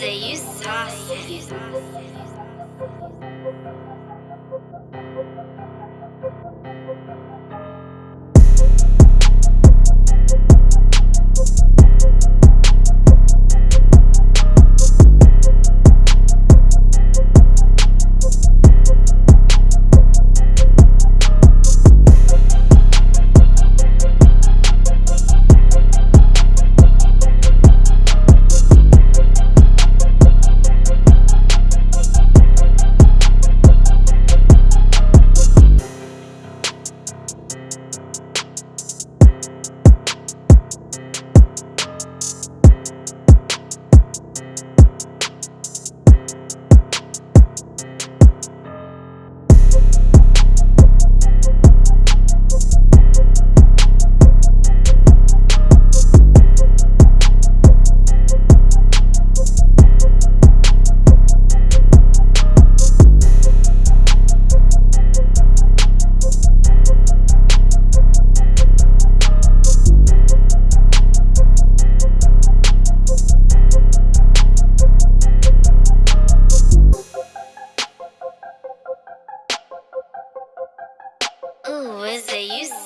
say you saw saucy. Ooh, is the?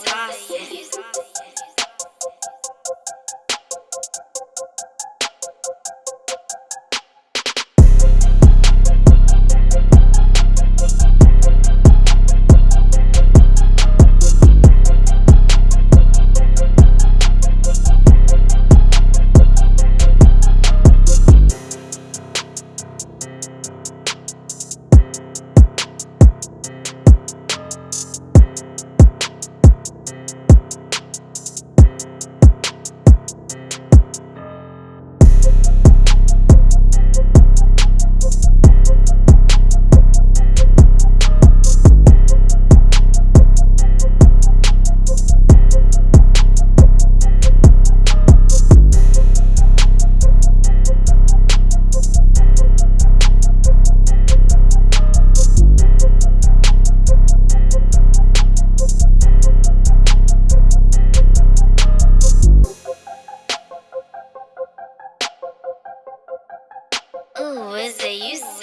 What's it you?